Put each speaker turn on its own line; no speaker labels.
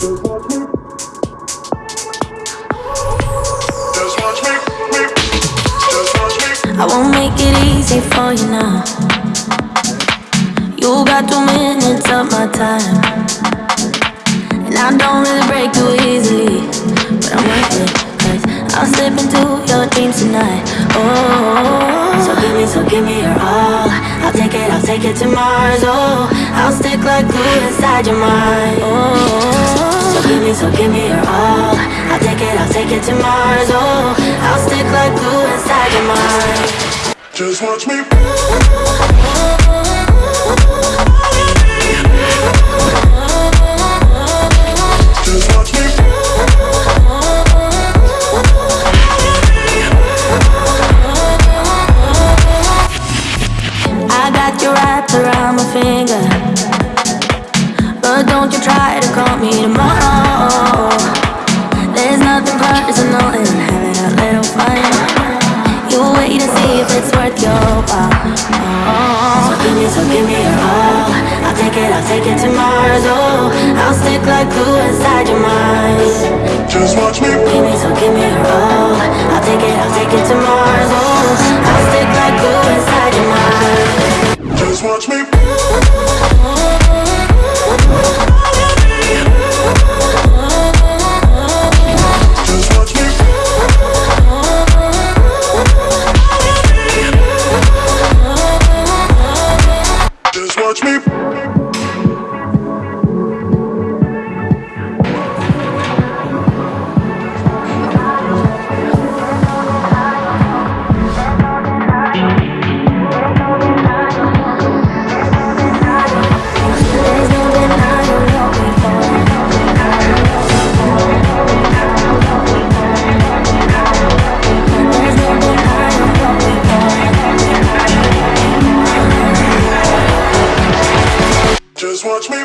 I won't make it easy for you now. You got two minutes of my time. And I don't really break too easily. But I'm worth it. Cause I'll slip into your dreams tonight. Oh, so give me, so give me your all. I'll take it, I'll take it to Mars. Oh, I'll stick like glue inside your mind. Oh, me, so give me your all. I'll take it, I'll take it to Mars. Oh, I'll stick like glue inside your mind.
Just watch me. Just watch me.
I got you wrapped around my finger. You wait to see if it's worth your while. Oh. So give me, so give me your all. I'll take it, I'll take it to Mars. Oh, I'll stick like glue inside your mind.
Just watch me.
Give me, so give me your all.
Watch me. Just watch me.